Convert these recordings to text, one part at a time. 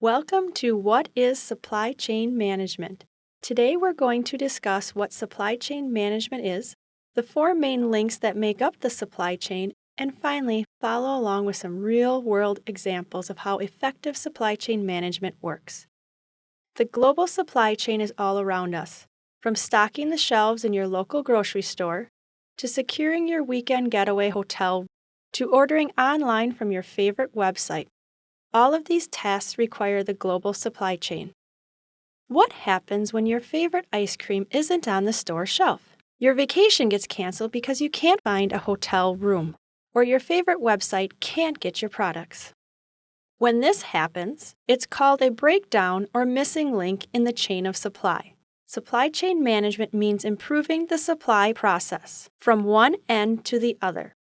Welcome to What is Supply Chain Management? Today we're going to discuss what supply chain management is, the four main links that make up the supply chain, and finally, follow along with some real world examples of how effective supply chain management works. The global supply chain is all around us, from stocking the shelves in your local grocery store, to securing your weekend getaway hotel, to ordering online from your favorite website. All of these tasks require the global supply chain. What happens when your favorite ice cream isn't on the store shelf? Your vacation gets canceled because you can't find a hotel room, or your favorite website can't get your products. When this happens, it's called a breakdown or missing link in the chain of supply. Supply chain management means improving the supply process from one end to the other.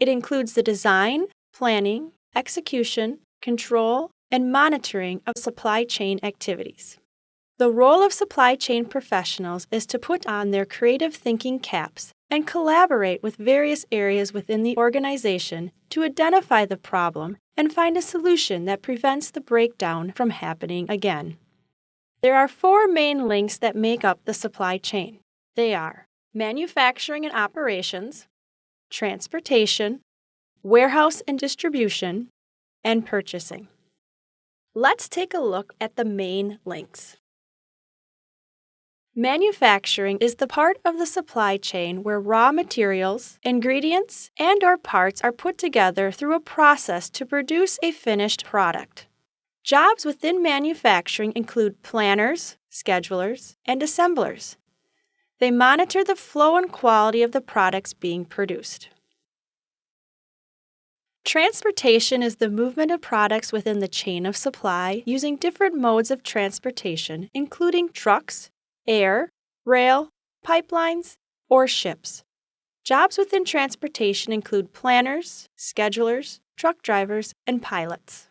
It includes the design, planning, execution, control, and monitoring of supply chain activities. The role of supply chain professionals is to put on their creative thinking caps and collaborate with various areas within the organization to identify the problem and find a solution that prevents the breakdown from happening again. There are four main links that make up the supply chain. They are manufacturing and operations, transportation, warehouse and distribution, and purchasing. Let's take a look at the main links. Manufacturing is the part of the supply chain where raw materials, ingredients, and or parts are put together through a process to produce a finished product. Jobs within manufacturing include planners, schedulers, and assemblers. They monitor the flow and quality of the products being produced. Transportation is the movement of products within the chain of supply using different modes of transportation, including trucks, air, rail, pipelines, or ships. Jobs within transportation include planners, schedulers, truck drivers, and pilots.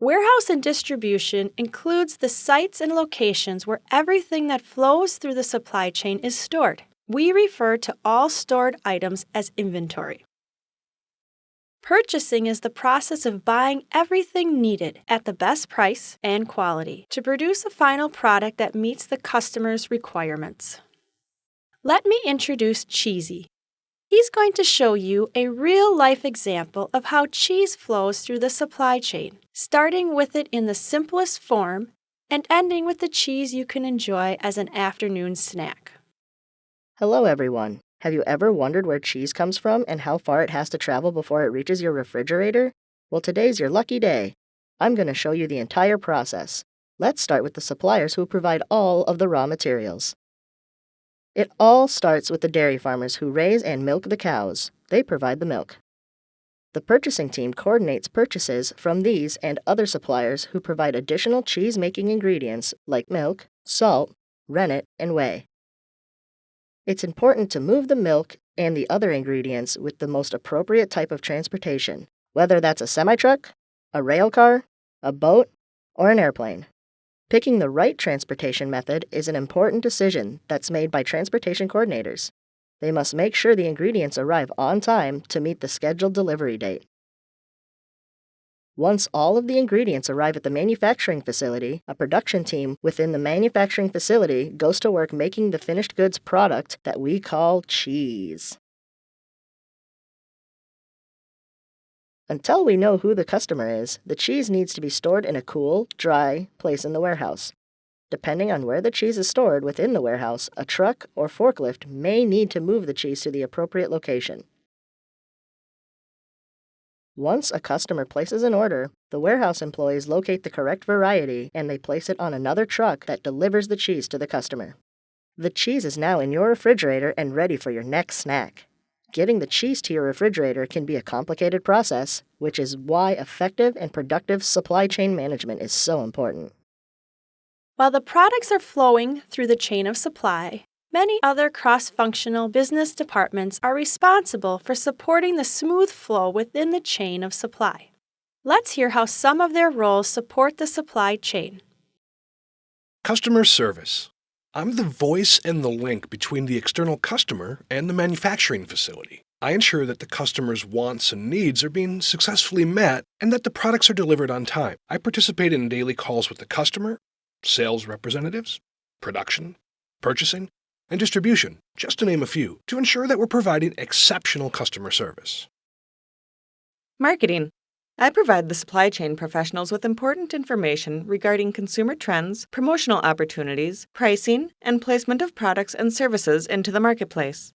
Warehouse and distribution includes the sites and locations where everything that flows through the supply chain is stored. We refer to all stored items as inventory. Purchasing is the process of buying everything needed at the best price and quality to produce a final product that meets the customer's requirements. Let me introduce Cheesy. He's going to show you a real life example of how cheese flows through the supply chain, starting with it in the simplest form and ending with the cheese you can enjoy as an afternoon snack. Hello, everyone. Have you ever wondered where cheese comes from and how far it has to travel before it reaches your refrigerator? Well, today's your lucky day. I'm going to show you the entire process. Let's start with the suppliers who provide all of the raw materials. It all starts with the dairy farmers who raise and milk the cows. They provide the milk. The purchasing team coordinates purchases from these and other suppliers who provide additional cheese-making ingredients like milk, salt, rennet, and whey. It's important to move the milk and the other ingredients with the most appropriate type of transportation, whether that's a semi-truck, a rail car, a boat, or an airplane. Picking the right transportation method is an important decision that's made by transportation coordinators. They must make sure the ingredients arrive on time to meet the scheduled delivery date. Once all of the ingredients arrive at the manufacturing facility, a production team within the manufacturing facility goes to work making the finished goods product that we call cheese. Until we know who the customer is, the cheese needs to be stored in a cool, dry place in the warehouse. Depending on where the cheese is stored within the warehouse, a truck or forklift may need to move the cheese to the appropriate location. Once a customer places an order, the warehouse employees locate the correct variety and they place it on another truck that delivers the cheese to the customer. The cheese is now in your refrigerator and ready for your next snack. Getting the cheese to your refrigerator can be a complicated process, which is why effective and productive supply chain management is so important. While the products are flowing through the chain of supply, Many other cross functional business departments are responsible for supporting the smooth flow within the chain of supply. Let's hear how some of their roles support the supply chain. Customer service. I'm the voice and the link between the external customer and the manufacturing facility. I ensure that the customer's wants and needs are being successfully met and that the products are delivered on time. I participate in daily calls with the customer, sales representatives, production, purchasing, and distribution, just to name a few, to ensure that we're providing exceptional customer service. Marketing. I provide the supply chain professionals with important information regarding consumer trends, promotional opportunities, pricing, and placement of products and services into the marketplace.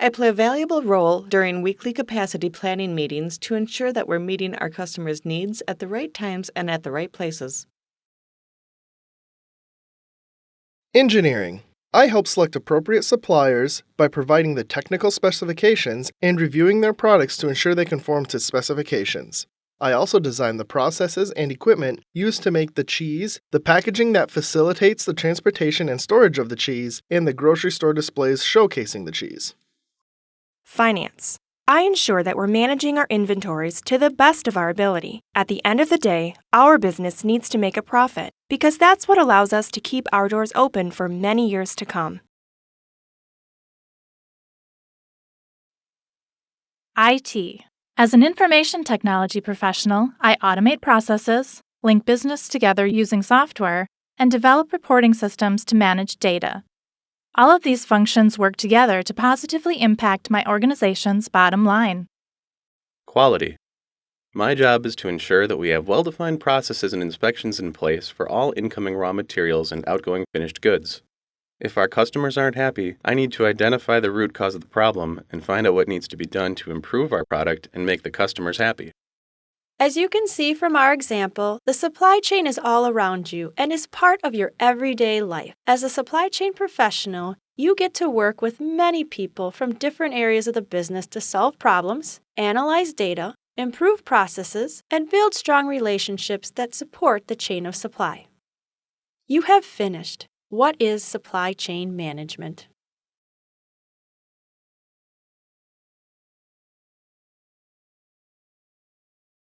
I play a valuable role during weekly capacity planning meetings to ensure that we're meeting our customers' needs at the right times and at the right places. Engineering. I help select appropriate suppliers by providing the technical specifications and reviewing their products to ensure they conform to specifications. I also design the processes and equipment used to make the cheese, the packaging that facilitates the transportation and storage of the cheese, and the grocery store displays showcasing the cheese. Finance. I ensure that we're managing our inventories to the best of our ability. At the end of the day, our business needs to make a profit because that's what allows us to keep our doors open for many years to come. IT. As an information technology professional, I automate processes, link business together using software, and develop reporting systems to manage data. All of these functions work together to positively impact my organization's bottom line. Quality. My job is to ensure that we have well defined processes and inspections in place for all incoming raw materials and outgoing finished goods. If our customers aren't happy, I need to identify the root cause of the problem and find out what needs to be done to improve our product and make the customers happy. As you can see from our example, the supply chain is all around you and is part of your everyday life. As a supply chain professional, you get to work with many people from different areas of the business to solve problems, analyze data, improve processes, and build strong relationships that support the chain of supply. You have finished. What is supply chain management?